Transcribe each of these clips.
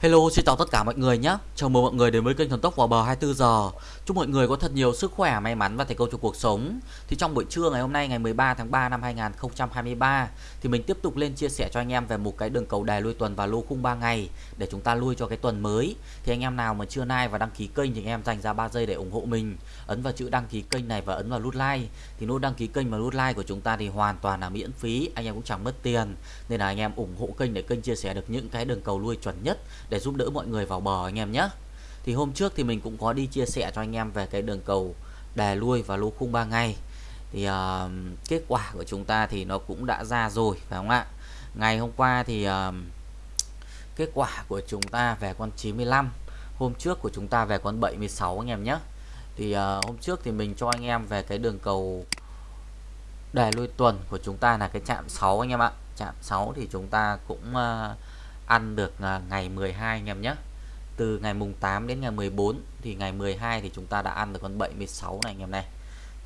Hello, xin chào tất cả mọi người nhé. Chào mừng mọi người đến với kênh Thần Tốc vào bờ 24 giờ. Chúc mọi người có thật nhiều sức khỏe, may mắn và thành công trong cuộc sống. Thì trong buổi trưa ngày hôm nay ngày 13 tháng 3 năm 2023 thì mình tiếp tục lên chia sẻ cho anh em về một cái đường cầu đề lui tuần và lô khung 3 ngày để chúng ta lui cho cái tuần mới. Thì anh em nào mà chưa like và đăng ký kênh thì anh em dành ra 3 giây để ủng hộ mình. Ấn vào chữ đăng ký kênh này và ấn vào nút like. Thì nút đăng ký kênh và nút like của chúng ta thì hoàn toàn là miễn phí, anh em cũng chẳng mất tiền. Nên là anh em ủng hộ kênh để kênh chia sẻ được những cái đường cầu lui chuẩn nhất để giúp đỡ mọi người vào bờ anh em nhé. Thì hôm trước thì mình cũng có đi chia sẻ cho anh em về cái đường cầu đè lui và lô khung 3 ngày thì uh, kết quả của chúng ta thì nó cũng đã ra rồi phải không ạ? Ngày hôm qua thì uh, kết quả của chúng ta về con 95 hôm trước của chúng ta về con 76 anh em nhé. Thì uh, hôm trước thì mình cho anh em về cái đường cầu đè lui tuần của chúng ta là cái chạm 6 anh em ạ. Chạm 6 thì chúng ta cũng uh, ăn được à, ngày 12 anh em nhé. Từ ngày mùng 8 đến ngày 14 thì ngày 12 thì chúng ta đã ăn được con 76 này anh em này.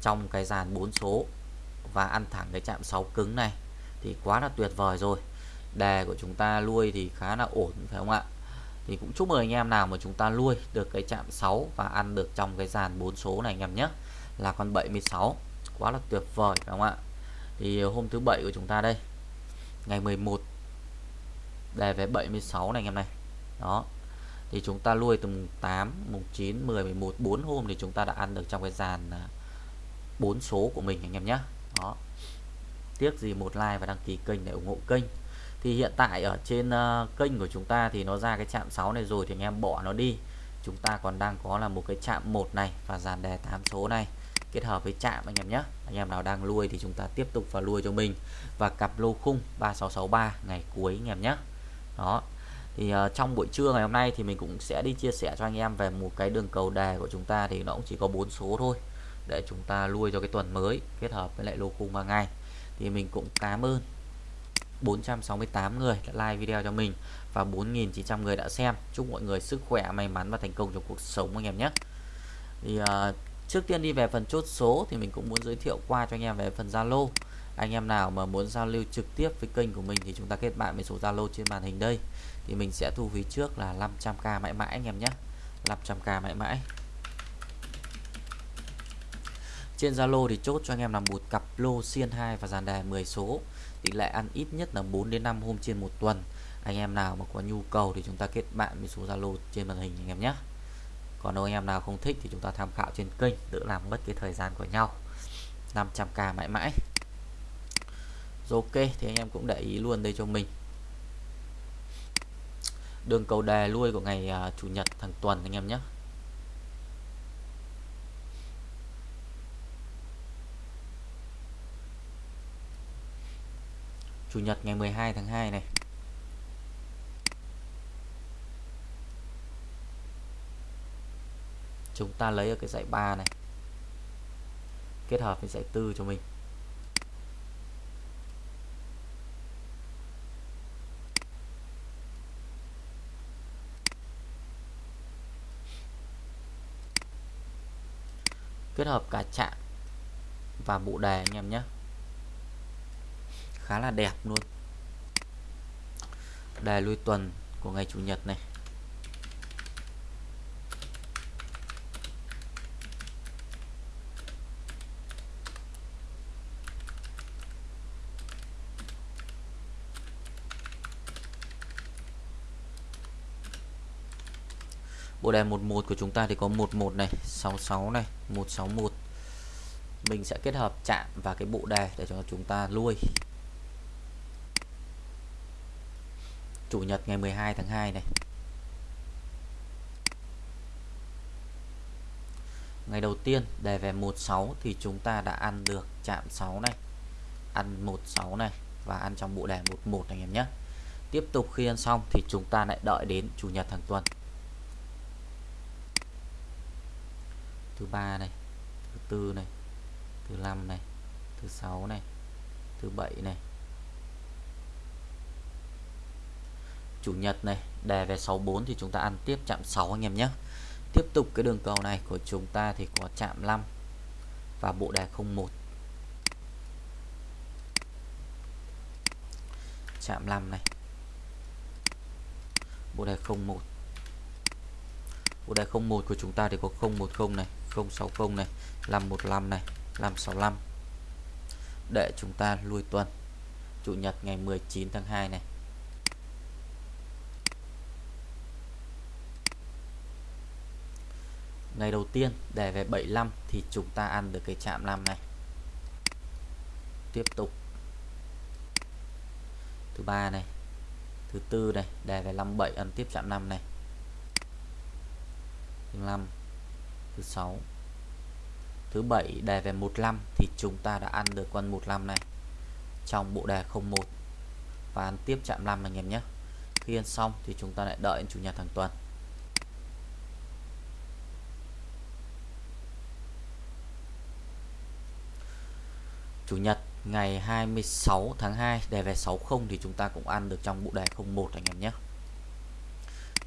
Trong cái dàn 4 số và ăn thẳng cái chạm 6 cứng này thì quá là tuyệt vời rồi. Đề của chúng ta nuôi thì khá là ổn, phải không ạ? Thì cũng chúc mừng anh em nào mà chúng ta nuôi được cái chạm 6 và ăn được trong cái dàn 4 số này anh em nhé. Là con 76 quá là tuyệt vời, phải không ạ? Thì hôm thứ bảy của chúng ta đây, ngày 11 đề về 76 này anh em này. Đó. Thì chúng ta nuôi từ mùng 8 mùng 9 10 11 4 hôm thì chúng ta đã ăn được trong cái dàn à, 4 số của mình anh em nhé đó. Tiếc gì một like và đăng ký kênh để ủng hộ kênh. Thì hiện tại ở trên uh, kênh của chúng ta thì nó ra cái chạm 6 này rồi thì anh em bỏ nó đi. Chúng ta còn đang có là một cái chạm 1 này và dàn đề 8 số này kết hợp với chạm anh em nhé anh em nào đang nuôi thì chúng ta tiếp tục vào nuôi cho mình. Và cặp lô khung 3663 ngày cuối anh em nhé đó. Thì uh, trong buổi trưa ngày hôm nay thì mình cũng sẽ đi chia sẻ cho anh em về một cái đường cầu đề của chúng ta thì nó cũng chỉ có bốn số thôi để chúng ta nuôi cho cái tuần mới kết hợp với lại lô khung 3 ngày. Thì mình cũng cảm ơn 468 người đã like video cho mình và 4.900 người đã xem. Chúc mọi người sức khỏe may mắn và thành công trong cuộc sống anh em nhé. Thì uh, trước tiên đi về phần chốt số thì mình cũng muốn giới thiệu qua cho anh em về phần Zalo anh em nào mà muốn giao lưu trực tiếp với kênh của mình thì chúng ta kết bạn với số Zalo trên màn hình đây. Thì mình sẽ thu phí trước là 500k mãi mãi anh em nhé. 500k mãi mãi. Trên Zalo thì chốt cho anh em là một cặp lô xiên 2 và dàn đề 10 số. Tỷ lệ ăn ít nhất là 4 đến 5 hôm trên một tuần. Anh em nào mà có nhu cầu thì chúng ta kết bạn với số Zalo trên màn hình anh em nhé. Còn nếu anh em nào không thích thì chúng ta tham khảo trên kênh đỡ làm mất cái thời gian của nhau. 500k mãi mãi rồi ok thì anh em cũng để ý luôn đây cho mình. Đường cầu đề lui của ngày uh, chủ nhật thằng tuần anh em nhé. Chủ nhật ngày 12 tháng 2 này. Chúng ta lấy ở cái dãy 3 này. Kết hợp với dãy 4 cho mình. Kết hợp cả chạm và bộ đề anh em nhé. Khá là đẹp luôn. Đề lui tuần của ngày chủ nhật này. Bộ đề 11 của chúng ta thì có 11 này 66 này 161 mình sẽ kết hợp chạm và cái bộ đề để cho chúng ta lui. Chủ nhật ngày 12 tháng 2 này. Ngày đầu tiên đề về 16 thì chúng ta đã ăn được chạm 6 này, Ăn 16 này và ăn trong bộ đề 11 anh em nhé. Tiếp tục khi ăn xong thì chúng ta lại đợi đến Chủ nhật hàng tuần. Thứ ba này, thứ tư này, thứ năm này, thứ sáu này, thứ bảy này. Chủ nhật này, đề về 64 thì chúng ta ăn tiếp chạm 6 anh em nhé. Tiếp tục cái đường cầu này của chúng ta thì có chạm 5 và bộ đề 01 chạm 5 này. Bộ đề 01 bộ đề 01 của chúng ta thì có 010 này. 060 này 515 này 565 để chúng ta lui tuần. Chủ nhật ngày 19 tháng 2 này. Ngày đầu tiên để về 75 thì chúng ta ăn được cái chạm 5 này. Tiếp tục. Thứ ba này, thứ tư này đề về 57 ăn tiếp chạm 5 này. 5 thứ sáu. Thứ bảy, đề về 15 thì chúng ta đã ăn được con 15 này. Trong bộ đề 01 và ăn tiếp chạm 5 anh em nhé. Khi ăn xong thì chúng ta lại đợi chủ nhật hàng tuần Chủ nhật, ngày 26 tháng 2 đề về 60 thì chúng ta cũng ăn được trong bộ đề 01 anh em nhé.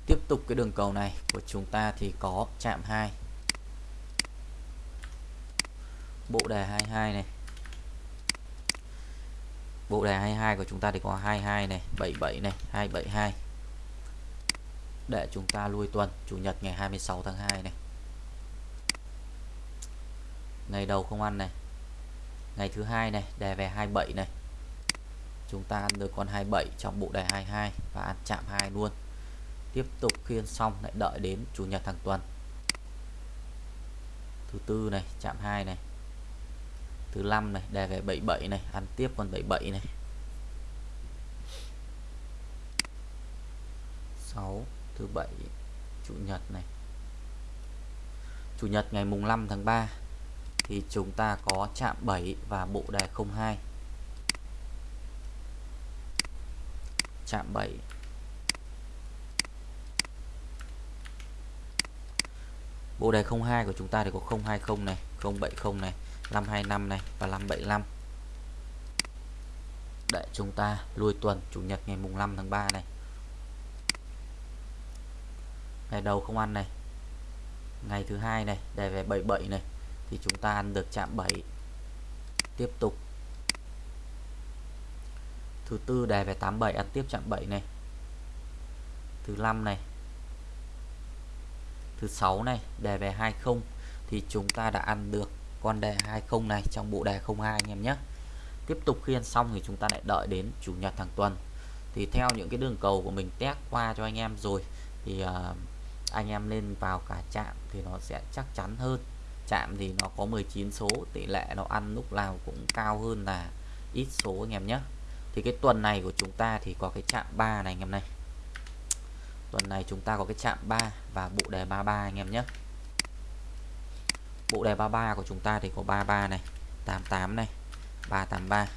Tiếp tục cái đường cầu này của chúng ta thì có chạm 2 Bộ đề 22 này. Bộ đề 22 của chúng ta thì có 22 này 77 này 272 Để chúng ta lui tuần, Chủ nhật ngày 26 tháng 2 này. Ngày đầu không ăn này. Ngày thứ hai này đề về 27 này. Chúng ta ăn được con 27 trong bộ đề 22 và ăn chạm 2 luôn. Tiếp tục khiên xong, lại đợi đến chủ nhật hàng tuần. Thứ tư này, chạm 2 này thứ năm này đề về 77 này, ăn tiếp con 77 này. 6 thứ bảy, chủ nhật này. Chủ nhật ngày mùng 5 tháng 3 thì chúng ta có chạm 7 và bộ đề 02 chạm 7 bộ đề 02 của chúng ta thì có 020 này 070 này. 525 này và 575 để chúng ta lui tuần chủ nhật ngày mùng 5 tháng 3 này. Ngày đầu không ăn này. Ngày thứ hai này đề về 77 này, thì chúng ta ăn được chạm 7 tiếp tục. Thứ tư đề về 87 ăn tiếp chạm 7 này. Thứ năm này. Thứ sáu này đề về 20 thì chúng ta đã ăn được con đề 20 này trong bộ đề 02 anh em nhé. Tiếp tục khi ăn xong thì chúng ta lại đợi đến chủ nhật hàng tuần. Thì theo những cái đường cầu của mình test qua cho anh em rồi thì uh, anh em lên vào cả chạm thì nó sẽ chắc chắn hơn. Chạm thì nó có 19 số tỷ lệ nó ăn lúc nào cũng cao hơn là ít số anh em nhé. Thì cái tuần này của chúng ta thì có cái chạm 3 này anh em này. Tuần này chúng ta có cái chạm 3 và bộ đề 33 anh em nhé bộ đề 33 của chúng ta thì có 33 này 88 này 383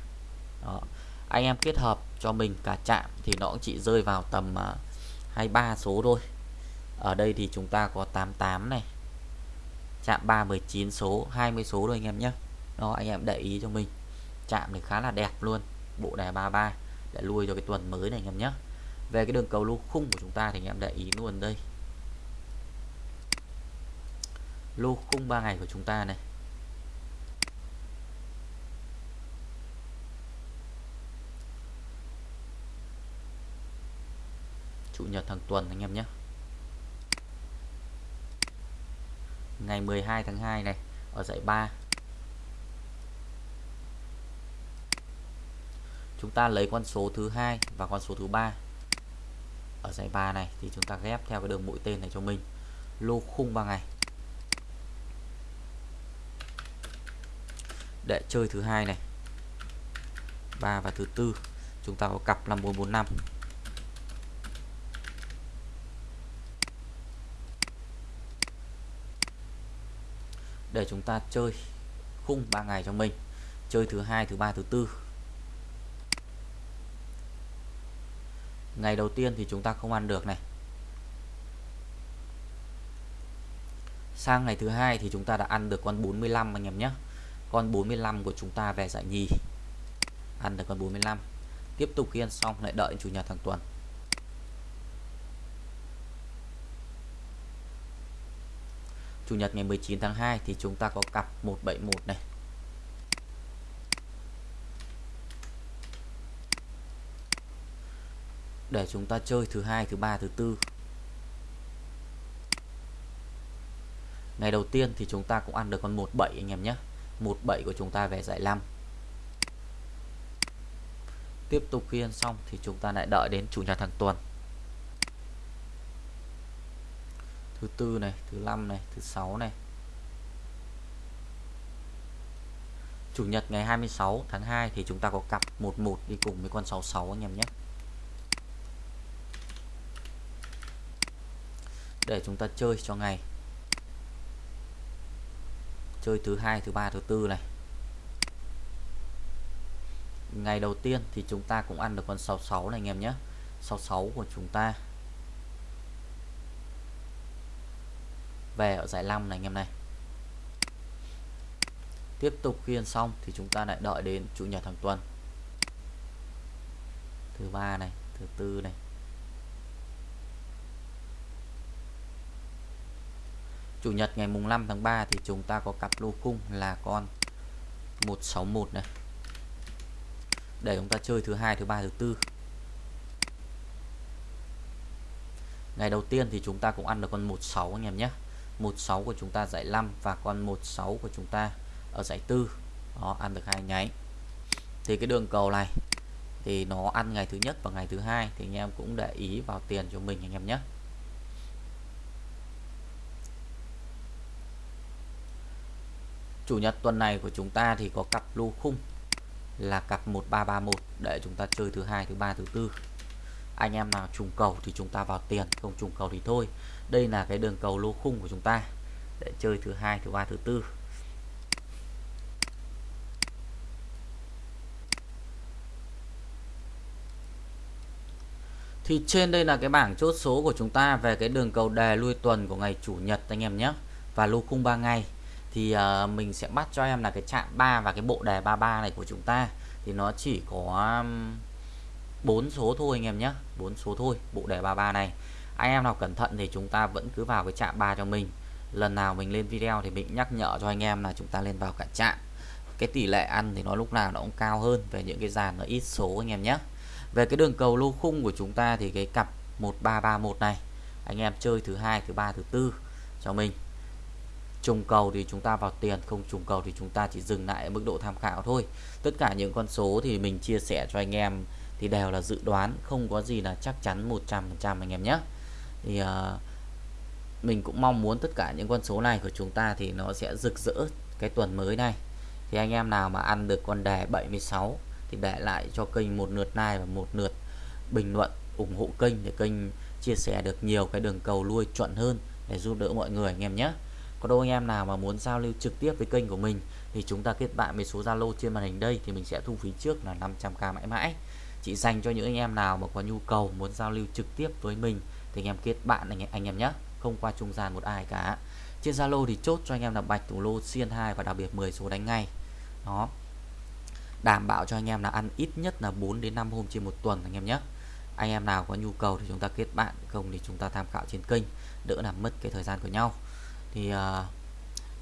đó. Anh em kết hợp cho mình cả chạm thì nó cũng chỉ rơi vào tầm à, uh, 23 số thôi. Ở đây thì chúng ta có 88 này chạm 319 số 20 số rồi anh em nhé. Đó anh em để ý cho mình. Chạm thì khá là đẹp luôn bộ đề 33 để lui cho cái tuần mới này anh em nhé. Về cái đường cầu lô khung của chúng ta thì anh em để ý luôn đây. Lô khung 3 ngày của chúng ta này. Chủ nhật hàng tuần anh em nhé. Ngày 12 tháng 2 này, ở giải 3 chúng ta lấy con số thứ hai và con số thứ ba. Ở giải 3 này thì chúng ta ghép theo cái đường mũi tên này cho mình. Lô khung 3 ngày. Để chơi thứ hai này. 3 và thứ tư, chúng ta có cặp là 445 để chúng ta chơi khung 3 ngày cho mình. Chơi thứ hai, thứ ba, thứ tư. Ngày đầu tiên thì chúng ta không ăn được này. Sang ngày thứ hai thì chúng ta đã ăn được con 45 anh em nhé con 45 của chúng ta về giải nhì. Ăn được con 45 tiếp tục khi ăn xong, lại đợi chủ nhật hàng tuần. Chủ nhật ngày 19 tháng 2 thì chúng ta có cặp 171 này. để chúng ta chơi thứ hai, thứ ba, thứ tư. Ngày đầu tiên thì chúng ta cũng ăn được con 17 anh em nhé. 17 của chúng ta về giải 5 tiếp tục khi ăn xong thì chúng ta lại đợi đến chủ nhật hàng tuần. Thứ tư này, thứ năm này, thứ sáu này. Chủ nhật ngày 26 tháng 2 thì chúng ta có cặp 11 đi cùng với con 66 anh em nhé. Để chúng ta chơi cho ngày chơi thứ hai, thứ ba, thứ tư này. Ngày đầu tiên thì chúng ta cũng ăn được con 66 này anh em nhé. 66 của chúng ta. Về ở giải 5 này anh em này. Tiếp tục khi ăn xong thì chúng ta lại đợi đến chủ nhật hàng tuần. Thứ ba này, thứ tư này. Chủ nhật ngày mùng 5 tháng 3 thì chúng ta có cặp lô khung là con 161 này. Để chúng ta chơi thứ hai, thứ ba, thứ tư. Ngày đầu tiên thì chúng ta cũng ăn được con 16 anh em nhé. 16 của chúng ta giải 5 và con 16 của chúng ta ở giải tư. Đó, ăn được hai nháy. Thì cái đường cầu này thì nó ăn ngày thứ nhất và ngày thứ hai thì anh em cũng để ý vào tiền cho mình anh em nhé. Chủ nhật tuần này của chúng ta thì có cặp lô khung là cặp 1331 để chúng ta chơi thứ hai, thứ ba, thứ tư. Anh em nào trùng cầu thì chúng ta vào tiền, không trùng cầu thì thôi. Đây là cái đường cầu lô khung của chúng ta để chơi thứ hai, thứ ba, thứ tư. Thì trên đây là cái bảng chốt số của chúng ta về cái đường cầu đề lui tuần của ngày chủ nhật, anh em nhé. Và lô khung 3 ngày thì uh, mình sẽ bắt cho em là cái chạm 3 và cái bộ đề 33 này của chúng ta. Thì nó chỉ có bốn số thôi anh em nhé. Bốn số thôi bộ đề 33 này. Anh em nào cẩn thận thì chúng ta vẫn cứ vào cái chạm 3 cho mình. Lần nào mình lên video thì mình nhắc nhở cho anh em là chúng ta lên vào cả chạm. Cái tỷ lệ ăn thì nó lúc nào nó cũng cao hơn về những cái dàn nó ít số anh em nhé. Về cái đường cầu lô khung của chúng ta thì cái cặp 1331 này anh em chơi thứ hai thứ ba thứ tư cho mình trùng cầu thì chúng ta vào tiền không trùng cầu thì chúng ta chỉ dừng lại ở mức độ tham khảo thôi. Tất cả những con số thì mình chia sẻ cho anh em thì đều là dự đoán không có gì là chắc chắn 100% anh em nhé. Thì uh, mình cũng mong muốn tất cả những con số này của chúng ta thì nó sẽ rực rỡ cái tuần mới này. Thì anh em nào mà ăn được con đề 76 thì để lại cho kênh một lượt like và một lượt bình luận ủng hộ kênh để kênh chia sẻ được nhiều cái đường cầu lui chuẩn hơn để giúp đỡ mọi người anh em nhé có đâu anh em nào mà muốn giao lưu trực tiếp với kênh của mình thì chúng ta kết bạn với số Zalo trên màn hình đây thì mình sẽ thu phí trước là 500k mãi mãi. Chỉ dành cho những anh em nào mà có nhu cầu muốn giao lưu trực tiếp với mình thì anh em kết bạn anh em, anh em nhé không qua trung gian một ai cả. Trên Zalo thì chốt cho anh em là bạch thủ lô xiên 2 và đặc biệt 10 số đánh ngay. Đó. Đảm bảo cho anh em là ăn ít nhất là 4 đến 5 hôm trên một tuần anh em nhé. Anh em nào có nhu cầu thì chúng ta kết bạn không thì chúng ta tham khảo trên kênh đỡ làm mất cái thời gian của nhau thì uh,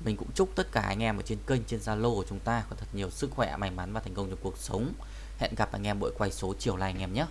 mình cũng chúc tất cả anh em ở trên kênh trên Zalo của chúng ta có thật nhiều sức khỏe may mắn và thành công trong cuộc sống. Hẹn gặp anh em buổi quay số chiều nay anh em nhé.